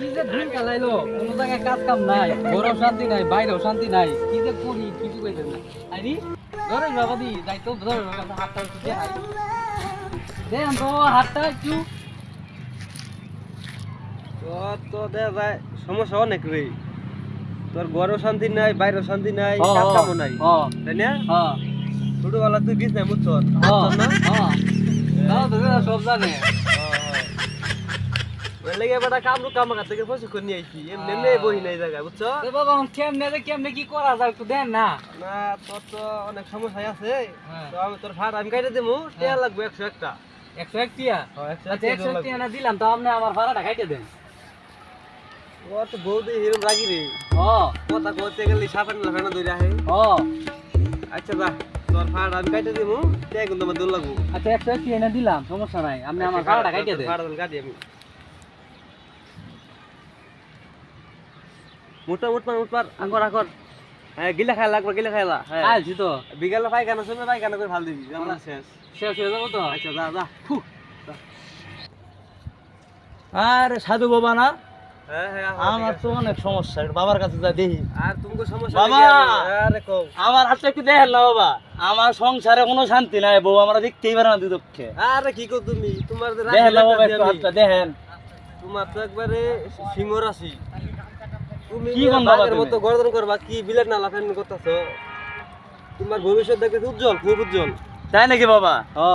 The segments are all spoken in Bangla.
কি যে দিন কালাইলো কোনো জায়গায় কাজ কাম নাই ঘরেও শান্তি নাই বাইরেও শান্তি নাই কি যে করি কিছু কইতেন না। আইনি ধরে বাবা দি যাই তো ধরে হাতটা একটু দেখাই দেন তো হাতটা একটু। তোর তো দে ভাই সমস্যা অনেক রে। তোর ঘরেও শান্তি নাই বাইরেও শান্তি নাই কাজ কামও নাই। তাই না? ছোটবেলা তুই গিস নাই বুঝছ সব জানে। লেগে বেটা কামরু কামাকা থেকে প্রশিক্ষণ নিয়ে আইছি। এমনি এমনি বহি নাই জায়গায় বুঝছ? বাবা কেমনে কেমনে কি করা যায় একটু দেন না। না তোর তো অনেক সমস্যা আছে। তো আমি তোর ভাড়া আমি কাইটে দেবো টেয়া লাগবে একশো একটা। একশো এক টিয়া? আচ্ছা একশো এক টিয়া না দিলাম তো আপনি আমার ভাড়াটা দেন। তো বৌদি হিরম রাগি রে। ও। কথা কইতে গেলে সাফান লাফানা দইরা হে ও। আচ্ছা যা তোর ভাড়া আমি কাইটে দেবো টেয়া কিন্তু আমার দৌড় লাগবো। আচ্ছা একশো এক টিয়া না দিলাম সমস্যা নাই। আপনি আমার আচ্ছা, ভাড়াটা খাইতে দেন। ভাড়া আমি। মোটা মোট পার মোট পার আগর আগর হ্যাঁ গিলা খাই লাগবে। গিলা খাইলা হ্যাঁ তো বিকালে পাইখানা শুনে পাইখানা করে ভালো দিবি। আমরা শেষ শেষ হয়ে যাব তো। আচ্ছা যা যা। আরে সাধু বাবা না? আমার তো অনেক সমস্যা বাবার কাছে যা দেখি। আর তুমি সমস্যা বাবা! আমার? কও একটু দেখেন না বাবা। আমার সংসারে কোনো শান্তি নাই বউ আমরা দেখতেই পারে না দুদক্ষে আরে কি কো তুমি? তোমার দেখেন না বাবা একটু হাতটা দেখেন। তোমার তো একবারে সিংহ রাশি। তুমি কি গন্ধ মতো গর্দন করবা কি বিলেট না ফেন করতেছো? তোমার ভবিষ্যৎ দেখতে উজ্জ্বল খুব উজ্জ্বল। তাই নাকি বাবা? ও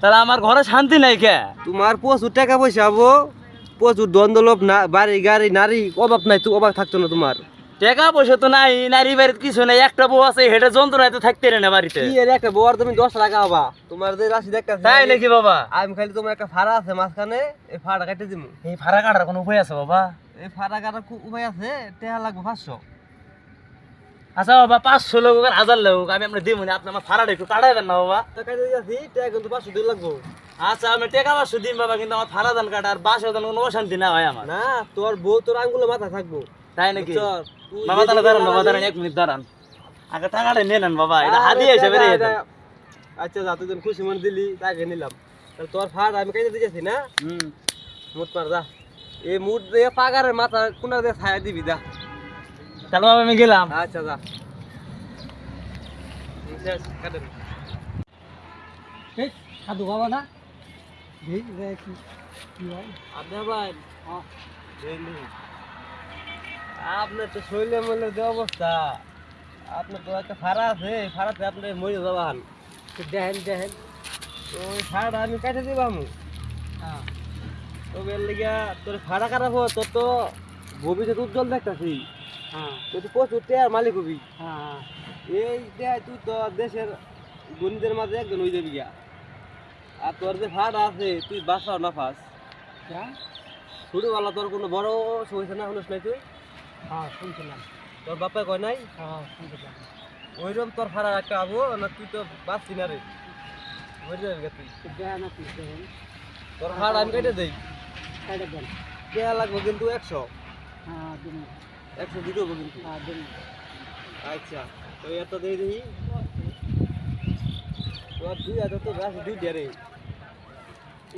তাহলে আমার ঘরে শান্তি নাই কে? তোমার প্রচুর টাকা পয়সা হব প্রচুর দ্বন্দ্বলোভ না বাড়ি গাড়ি নারী অভাব নাই তো অভাব থাকতো না তোমার। টাকা পয়সা তো নাই নারী বাড়িতে কিছু নাই একটা বউ আছে হেঁটে যন্ত্রণায় তো থাকতে রে না বাড়িতে। কি এর একটা বউর তুমি দশ টাকা হবা তোমার যে রাশি দেখতে তাই নাকি বাবা? আমি খালি তোমার একটা ফাড়া আছে মাঝখানে এই ফাড়া কাটে দিমু। এই ভাড়া কাটার কোনো উপায় আছে বাবা? এই ফাড়া কাটার খুব উপায় আছে? টেহা লাগবে পাঁচশো। আচ্ছা বাবা পাঁচশো লোক আর হাজার লোক আমি আপনার দিব না আপনি আমার ভাড়াটা একটু কাটাই দেন না বাবা। তো কাটে কিন্তু পাঁচশো দিয়ে লাগবো। আচ্ছা আমি টাকা পাঁচশো দিন বাবা কিন্তু আমার ভাড়া দান কাটা আর বাসে দান কোনো অশান্তি না হয় আমার। না তোর বউ তোর আঙ্গুলে মাথা থাকব। তাই নাকি? বাবা তাহলে দাঁড়ান বাবা দাঁড়ান এক মিনিট দাঁড়ান। আগে টাকাটা নিয়ে নেন বাবা এটা রেখে এটা- দেন। আচ্ছা যা তুই খুশি মনে দিলি তাকে নিলাম। তাহলে তোর ফাড় আমি কাইতে দিয়েছি না? হুম। মুট মার যা। এই মুট দিয়ে পাগারের মাথা কোনার দিয়ে ছায়া দিবি যা। তাহলে বাবা আমি গেলাম। আচ্ছা যা। সাধু বাবা না? এই রে কি কি হয়। আপনার তো শৈলে মলে যে অবস্থা। আপনার তো একটা ফাড়া আছে ফাড়াতে আপনি মরে যাবান দেখেন দেখেন। তো ওই ফাড়া আমি কাটে দিবাম হ্যাঁ। তো বের লিগা তোর ফাড়া কাটাবো তোর তো ভবিষ্যৎ উজ্জ্বল দেখতাছি হ্যাঁ। তুই তো প্রচুর টেয়ার মালিক হবি। হ্যাঁ এই দেয় তুই তো দেশের গণিতের মাঝে একজন হয়ে যাবি গিয়া আর তোর যে ফাড়া আছে তুই বাসাও না ফাঁস হ্যাঁ। ছোটবেলা তোর কোনো বড় সমস্যা না শুনিস নাই তুই? হ্যাঁ শুনছিলাম। তোর বাপা কয় নাই? হ্যাঁ শুনছিলাম। ওইরকম তোর ফাড়া একটা আবো না তুই তো বাঁচছি না রে। বুঝলি তুই দেখেন তোর ফাড়া আমি কেটে দেই। কাইটা দেন। কেয়া লাগবে কিন্তু একশো। হ্যাঁ একশো দিতে হবে কিন্তু। হ্যাঁ আচ্ছা তো এত দিয়ে দিই তোর দুই হাজার তো গাছ দুই ডেরে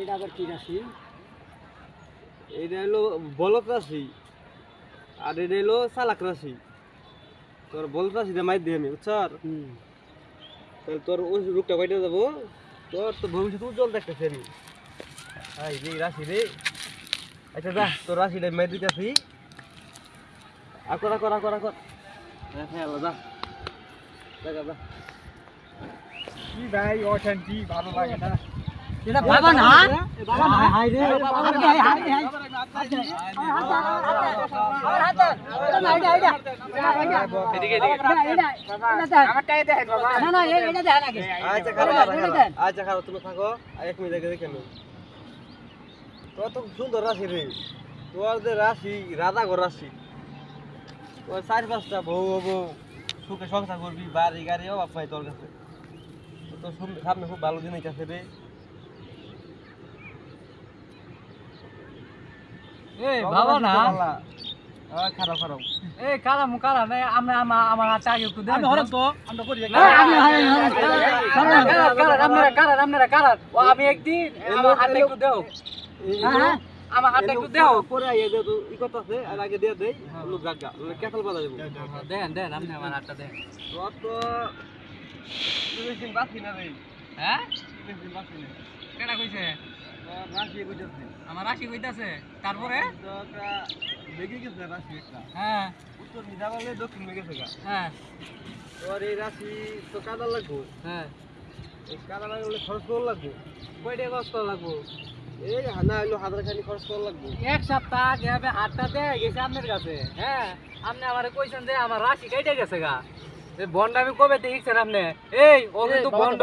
এটা আবার কি রাশি? এইটা হলো বলক রাশি। আর এটা হলো চালাক রাশি তোর বলক রাশিটা মাইর দিই আমি বুঝছর তাহলে তোর ওই রূপটা কয়টা যাব। তোর তো ভবিষ্যৎ উজ্জ্বল দেখতেছি আমি। হাই রে রাশি রে। আচ্ছা যা তোর রাশিটা মাইর দিতেছি। আকর আকর আকর আকর হ্যাঁ হ্যাঁ যা। দেখা যা। কি ভাই অশান্তি ভালো লাগে না। আচ্ছা আচ্ছা এক তোর তো সুন্দর রাশি রে। তোর যে রাধা ঘর রাশি। তোর চার পাঁচটা বউ হব। সুখে সংসার করবি, বাড়ি, গাড়ি, অভাব পাই তোর কাছে। তোর সামনে খুব ভালো দিন আছে রে। এই বাবা না খারাপ খারাপ এই মু কারা নাই আমি আমার আমার হাতে আগে একটু দেন আমি হরম তো আমরা করি আপনারা কারা আপনারা কারা ও আমি একদিন আমার হাতে একটু দাও এই- হ্যাঁ আমার হাতটা একটু দেও পরে আইয়া দে তো ই কথা আছে আর আগে দিয়ে দেই লোক গাগা কেতাল বাজা দেবো দেন দেন আপনি আমার হাতটা দেন তো তিরিশ দিন না রে হ্যাঁ তারপরে হ্যাঁ উত্তর দক্ষিণ রাশি তো হ্যাঁ। এই খরচ করে লাগবো এই হাজার খরচ লাগবো এক সপ্তাহ আগে হাতটা দেয় গেছে আপনার কাছে। হ্যাঁ। আপনি আমারে কইছেন যে আমার রাশি কেটে গেছে গা। বন্ড আমি কবে দেখছেন আপনি এই ও কিন্তু বন্ড